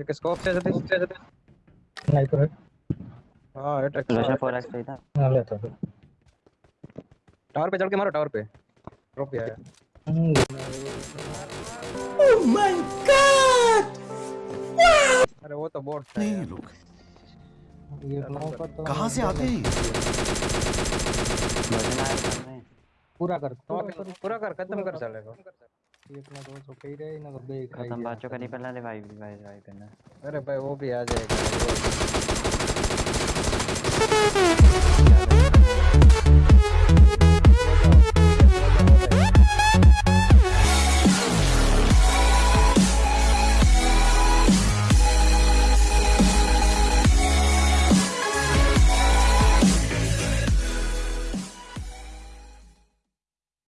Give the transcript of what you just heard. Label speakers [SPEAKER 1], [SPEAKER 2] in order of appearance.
[SPEAKER 1] एक स्कोप से जते से जते
[SPEAKER 2] स्नाइपर है
[SPEAKER 1] हाँ अटैक
[SPEAKER 3] रशा 4x पे था।
[SPEAKER 2] हाँ लेता हूँ
[SPEAKER 1] टावर पे चढ़ के मारो टावर पे। ट्रॉफी आया।
[SPEAKER 2] हम्म,
[SPEAKER 1] अरे वो तो बोट था
[SPEAKER 4] नहीं ये लोग।
[SPEAKER 2] ये तो
[SPEAKER 4] कहाँ से आते हैं?
[SPEAKER 2] पूरा कर
[SPEAKER 1] तो
[SPEAKER 2] पूरा कर
[SPEAKER 1] खत्म कर कर चलेगा
[SPEAKER 2] एक ना दो तो कही रहे ना तो बे
[SPEAKER 3] खत्म बाचो का नहीं पहला भाई भाई भाई करना
[SPEAKER 1] अरे भाई वो भी आ जाएगा